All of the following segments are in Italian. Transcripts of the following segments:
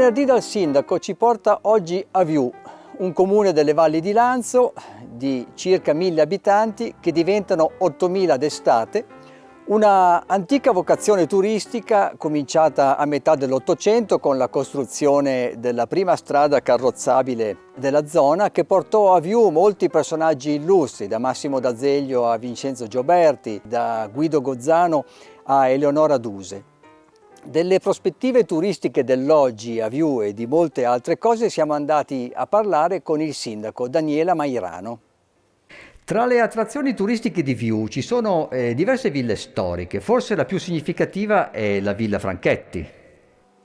Venerdì dal sindaco ci porta oggi a Viù, un comune delle valli di Lanzo di circa 1000 abitanti che diventano 8000 d'estate, una antica vocazione turistica cominciata a metà dell'Ottocento con la costruzione della prima strada carrozzabile della zona che portò a Viù molti personaggi illustri, da Massimo D'Azeglio a Vincenzo Gioberti, da Guido Gozzano a Eleonora Duse. Delle prospettive turistiche dell'oggi a Viu e di molte altre cose siamo andati a parlare con il sindaco Daniela Mairano. Tra le attrazioni turistiche di Viu ci sono eh, diverse ville storiche, forse la più significativa è la Villa Franchetti.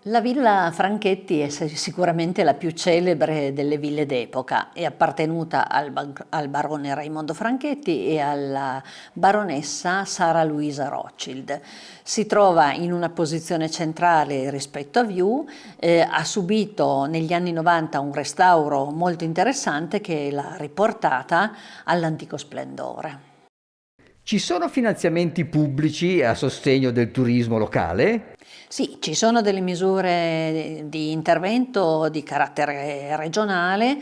La villa Franchetti è sicuramente la più celebre delle ville d'epoca, è appartenuta al, al, barone Raimondo Franchetti e alla baronessa Sara Luisa Rothschild. Si trova in una posizione centrale rispetto a View, eh, ha subito negli anni 90 un restauro molto interessante che l'ha riportata all'antico splendore. Ci sono finanziamenti pubblici a sostegno del turismo locale? Sì, ci sono delle misure di intervento di carattere regionale,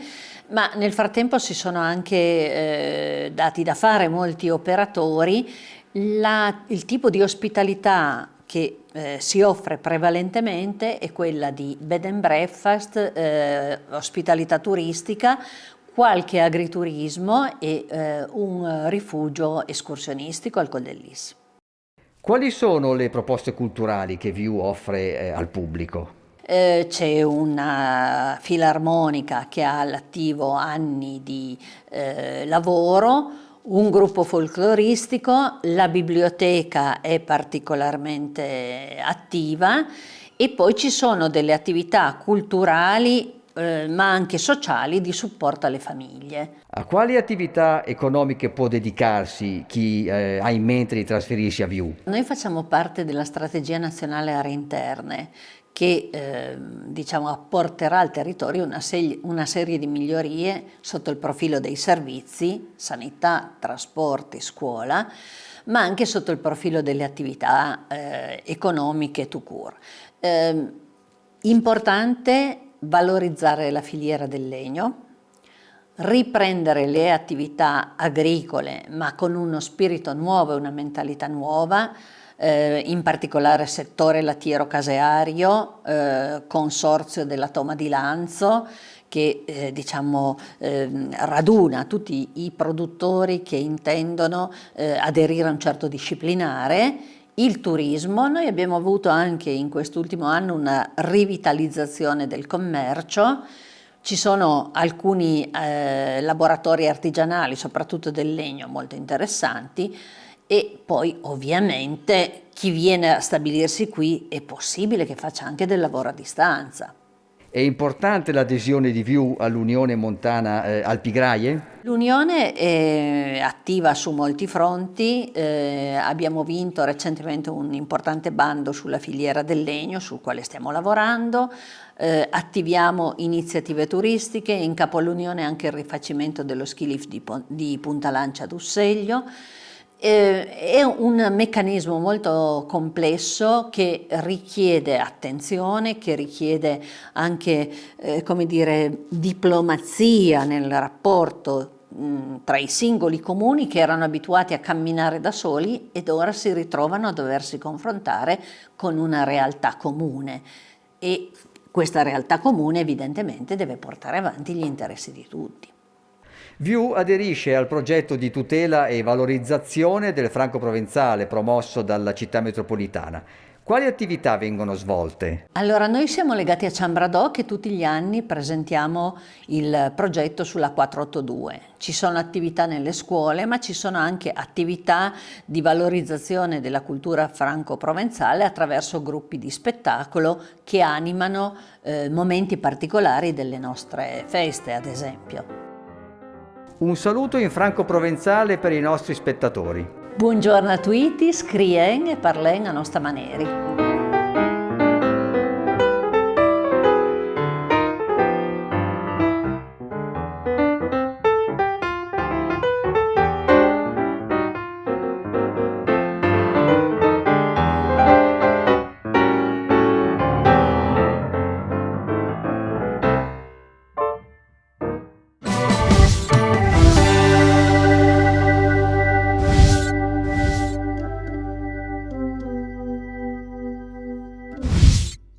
ma nel frattempo si sono anche eh, dati da fare molti operatori. La, il tipo di ospitalità che eh, si offre prevalentemente è quella di bed and breakfast, eh, ospitalità turistica, qualche agriturismo e eh, un rifugio escursionistico al Col dell'Is. Quali sono le proposte culturali che View offre eh, al pubblico? Eh, C'è una filarmonica che ha all'attivo anni di eh, lavoro, un gruppo folcloristico, la biblioteca è particolarmente attiva e poi ci sono delle attività culturali eh, ma anche sociali di supporto alle famiglie. A quali attività economiche può dedicarsi chi eh, ha in mente di trasferirsi a Viu? Noi facciamo parte della strategia nazionale aree interne che eh, diciamo, apporterà al territorio una, una, serie di migliorie sotto il profilo dei servizi, sanità, trasporti, scuola, ma anche sotto il profilo delle attività eh, economiche to cure. Eh, importante valorizzare la filiera del legno, riprendere le attività agricole ma con uno spirito nuovo e una mentalità nuova, eh, in particolare settore lattiero-caseario, eh, consorzio della Toma di Lanzo, che eh, diciamo, eh, raduna tutti i produttori che intendono eh, aderire a un certo disciplinare il turismo, noi abbiamo avuto anche in quest'ultimo anno una rivitalizzazione del commercio, ci sono alcuni eh, laboratori artigianali, soprattutto del legno, molto interessanti. E poi ovviamente chi viene a stabilirsi qui è possibile che faccia anche del lavoro a distanza. È importante l'adesione di View all'Unione Montana eh, Alpigraie? L'Unione è attiva su molti fronti, eh, abbiamo vinto recentemente un importante bando sulla filiera del legno sul quale stiamo lavorando, eh, attiviamo iniziative turistiche, in capo all'Unione anche il rifacimento dello ski lift di, di Punta Lancia eh, è un meccanismo molto complesso che richiede attenzione, che richiede anche eh, come dire, diplomazia nel rapporto mh, tra i singoli comuni che erano abituati a camminare da soli ed ora si ritrovano a doversi confrontare con una realtà comune e questa realtà comune evidentemente deve portare avanti gli interessi di tutti. View aderisce al progetto di tutela e valorizzazione del franco provenzale promosso dalla città metropolitana. Quali attività vengono svolte? Allora, noi siamo legati a Ciambradò che tutti gli anni presentiamo il progetto sulla 482. Ci sono attività nelle scuole, ma ci sono anche attività di valorizzazione della cultura franco-provenzale attraverso gruppi di spettacolo che animano eh, momenti particolari delle nostre feste, ad esempio. Un saluto in franco-provenzale per i nostri spettatori. Buongiorno a tutti, scrien e parlen a nostra maniera.